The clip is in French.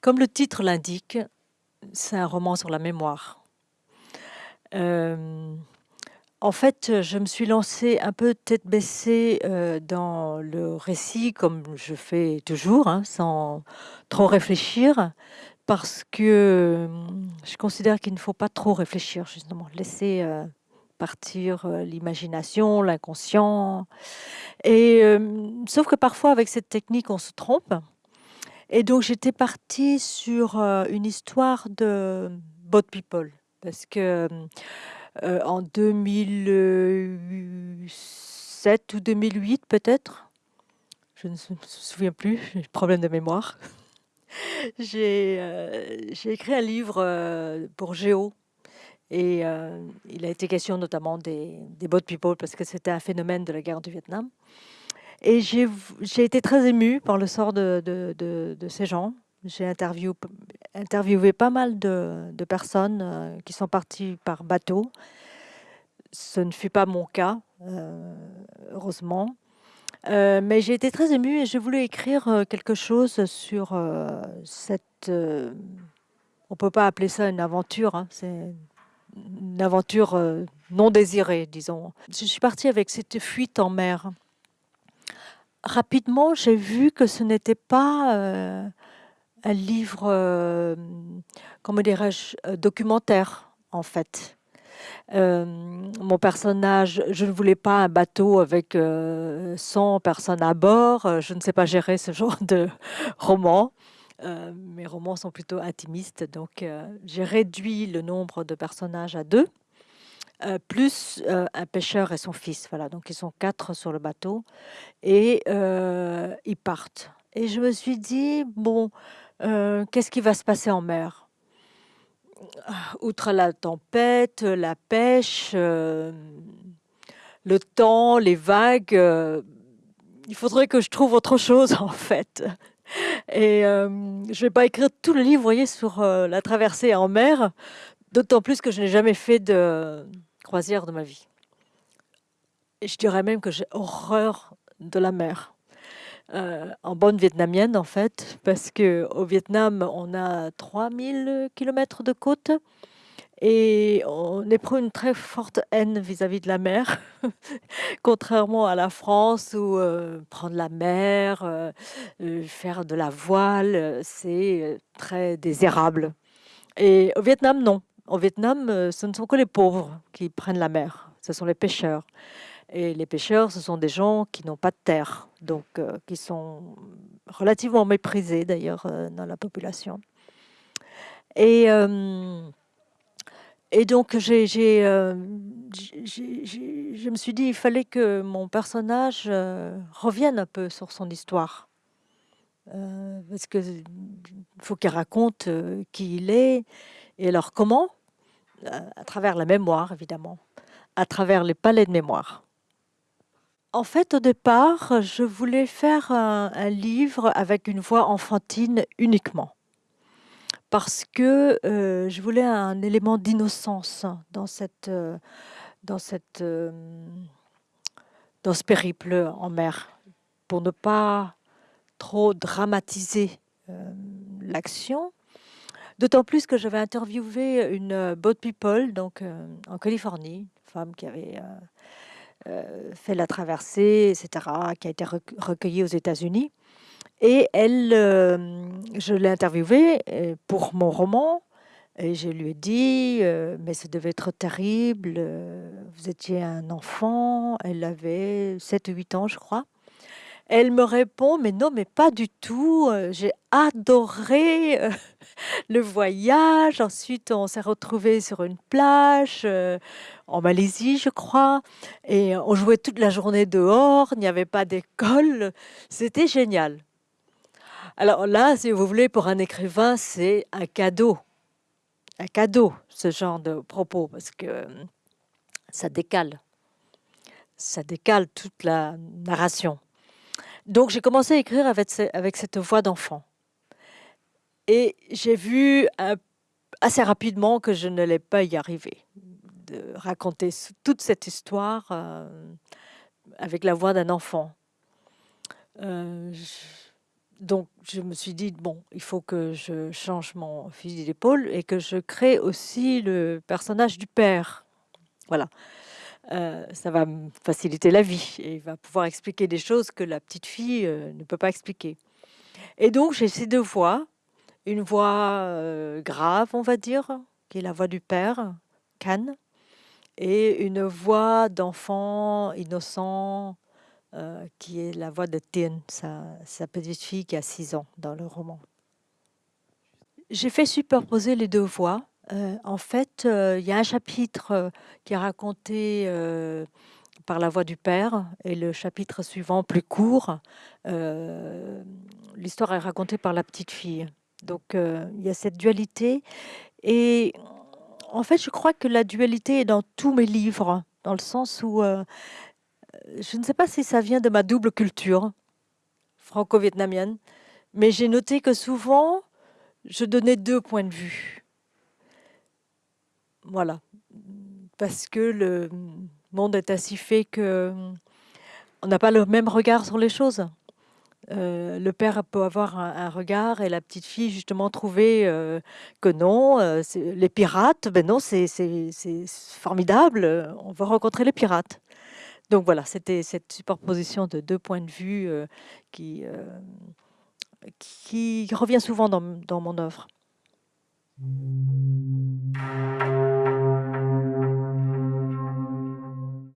Comme le titre l'indique, c'est un roman sur la mémoire. Euh, en fait, je me suis lancée un peu tête baissée euh, dans le récit, comme je fais toujours, hein, sans trop réfléchir, parce que je considère qu'il ne faut pas trop réfléchir, justement, laisser euh, partir l'imagination, l'inconscient. Et sauf que parfois, avec cette technique, on se trompe. Et donc, j'étais partie sur une histoire de Bot People, parce que en 2007 ou 2008 peut-être, je ne me souviens plus, j'ai problème de mémoire. j'ai écrit un livre pour Géo, et il a été question notamment des, des Bot People, parce que c'était un phénomène de la guerre du Vietnam. Et j'ai été très émue par le sort de, ces gens. J'ai interviewé, pas mal de, personnes euh, qui sont parties par bateau. Ce ne fut pas mon cas, euh, heureusement. Euh, mais j'ai été très émue et je voulais écrire quelque chose sur cette... on ne peut pas appeler ça une aventure, hein, c'est une aventure non désirée, disons. Je suis partie avec cette fuite en mer rapidement, j'ai vu que ce n'était pas euh, un livre, euh, dirais-je, euh, documentaire, en fait. mon personnage, je ne voulais pas un bateau avec 100 personnes à bord. Je ne sais pas gérer ce genre de roman. mes romans sont plutôt intimistes, donc j'ai réduit le nombre de personnages à deux. Euh, plus euh, un pêcheur et son fils. Voilà, donc ils sont quatre sur le bateau et euh, ils partent. Et je me suis dit, bon, qu'est-ce qui va se passer en mer? Outre la tempête, la pêche, le temps, les vagues, il faudrait que je trouve autre chose en fait. Et je ne vais pas écrire tout le livre, vous voyez, sur la traversée en mer, d'autant plus que je n'ai jamais fait de, croisière de ma vie. Et je dirais même que j'ai horreur de la mer. Euh, en bonne vietnamienne, en fait, parce qu'au Vietnam, on a 3000 km de côte et on éprouve une très forte haine vis-à-vis de la mer, contrairement à la France où euh, prendre la mer, euh, faire de la voile, c'est très désirable. Et au Vietnam, non. Au Vietnam, euh, ce ne sont que les pauvres qui prennent la mer, ce sont les pêcheurs. Et les pêcheurs, ce sont des gens qui n'ont pas de terre, donc euh, qui sont relativement méprisés d'ailleurs euh, dans la population. Et, donc, je me suis dit, il fallait que mon personnage revienne un peu sur son histoire. parce qu'il faut qu'il raconte qui il est, et alors comment? À travers la mémoire, évidemment, à travers les palais de mémoire. En fait, au départ, je voulais faire un, livre avec une voix enfantine uniquement. Parce que euh, je voulais un élément d'innocence dans, cette, euh, dans, cette, euh, dans ce périple en mer, pour ne pas trop dramatiser l'action, D'autant plus que j'avais interviewé une euh, boat people donc, euh, en Californie, une femme qui avait euh, fait la traversée, etc., qui a été recueillie aux États-Unis. Et elle, je l'ai interviewée pour mon roman. Et je lui ai dit, mais ça devait être terrible, vous étiez un enfant, elle avait 7 ou 8 ans, je crois. Elle me répond, mais non, mais pas du tout. Euh, j'ai adoré euh, le voyage. Ensuite, on s'est retrouvés sur une plage euh, en Malaisie, je crois. Et on jouait toute la journée dehors. Il n'y avait pas d'école. C'était génial. Alors là, si vous voulez, pour un écrivain, c'est un cadeau. Un cadeau, ce genre de propos, parce que ça décale. Ça décale toute la narration. Donc j'ai commencé à écrire avec, cette voix d'enfant. Et j'ai vu assez rapidement que je ne n'allais pas y arriver, de raconter toute cette histoire euh, avec la voix d'un enfant. Euh, donc je me suis dit: «Bon, il faut que je change mon fusil d'épaule et que je crée aussi le personnage du père». Voilà, heu, ça va me faciliter la vie et il va pouvoir expliquer des choses que la petite fille, heu, ne peut pas expliquer et donc j'ai ces 2 voix, une voix, heu, grave, on va dire, qui est la voix du père, Khan et une voix d'enfant innocent, qui est la voix de Tien, sa sa petite fille qui a 6 ans dans le roman. J'ai fait superposer les 2 voix. Heu, en fait, heu, il y a un chapitre, heu, qui est raconté, par la voix du père et le chapitre suivant, plus court, l'histoire est racontée par la petite fille. Donc il y a cette dualité et en fait, je crois que la dualité est dans tous mes livres, dans le sens où, je ne sais pas si ça vient de ma double culture franco-vietnamienne, mais j'ai noté que souvent, je donnais 2 points de vue. Voilà, parce que le monde est ainsi fait qu'on n'a pas le même regard sur les choses. Heu, le père peut avoir un regard et la petite fille justement trouver, heu, que non, c'est les pirates, ben non, c'est formidable, on va rencontrer les pirates. Donc voilà, c'était cette superposition de 2 points de vue, qui, revient souvent dans dans mon œuvre. Thank you.